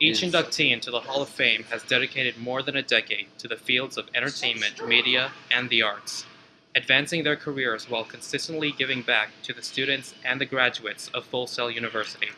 Each inductee into the Hall of Fame has dedicated more than a decade to the fields of entertainment, media, and the arts, advancing their careers while consistently giving back to the students and the graduates of Full Sail University.